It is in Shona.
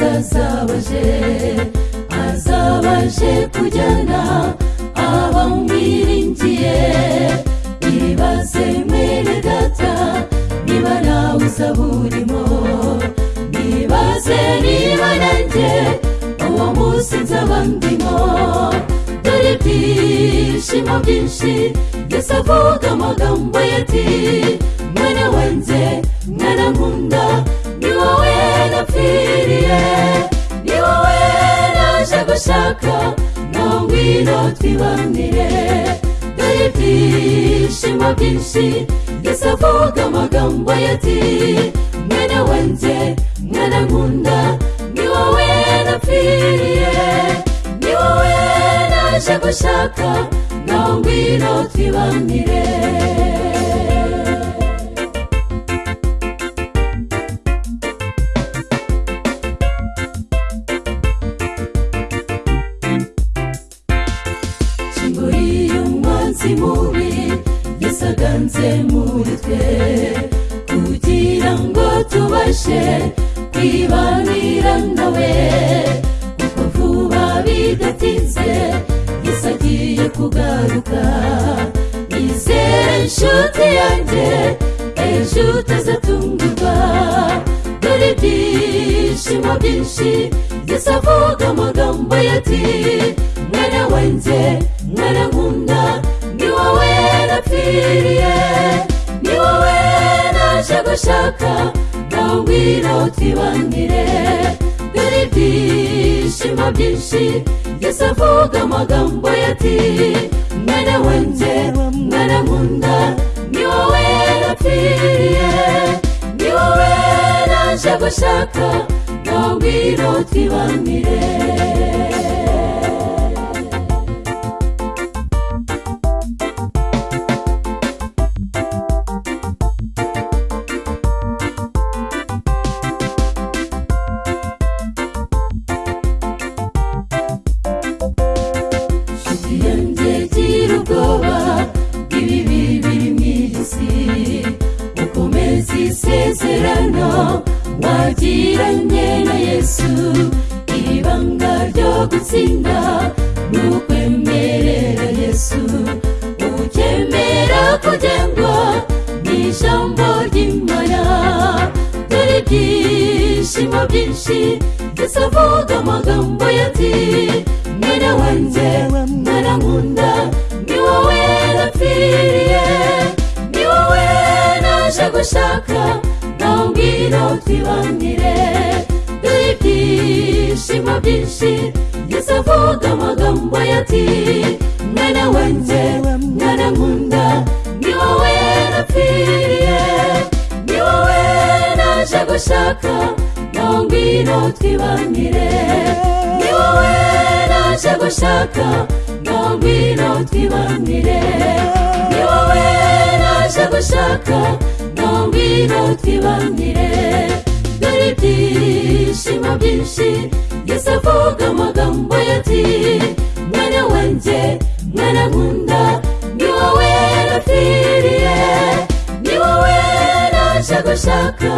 yesu azabaje azabaje kujyana abamwiringiye ibaze mwene data niba nawe usaba urimo nibaze niba nanjye uwo munsi nzaba ndimo dore ibyishimo byinshi yesu avuga amagambo ye ati mwana wanjye ndashaka no ngwino twibanire dore ibyishimo byinshi ndetse avuga amagambo ye ati mwene wanjye mwene nkunda ni wowe napfiriye ni wowe naje gushaka no ngwino twibanire dansi muri gisaganze muri twe kugira ngo tubashe kwibanira nawe kuko vuba bidatinze gisagiye kugaruka nizere inshuti yanjye ejo utazatungurwa dore ibyishimo byinshi gisavuga amagambo yati mwana wanjye mwana nkunda ukwiriye ni wowe naje gushaka nawe ubwira utibangire dore ibyishimo byinshi gusa avuga amagambo ye ati mwene wenge mwene nkunda ni wowe ukwiriye ni wowe naje gushaka nawe ubwira utibangire tiranyena yesu ibanga ryo gutsinda n'ukwemerera yesu ukemera kugengwa n'ijambo ry'imana dore ibyishimo byinshi ndetse amagambo yati mwana wanjye mwana nkunda twibanire duhe ibyishimo byinshi yesu avuga amagambo yati mwana wanjye mwana nkunda ni wowe napfiriye ni wowe naje gushaka nawe ngwino twibanire ni wowe naje gushaka nawe ngwino twibanire ni wowe naje gushaka ngwino twibanire dore ibyishimo byinshi yesu avuga amagambo ye ati mwana wanjye mwana nkunda ni wowe napfiriye ni wowe naje gushaka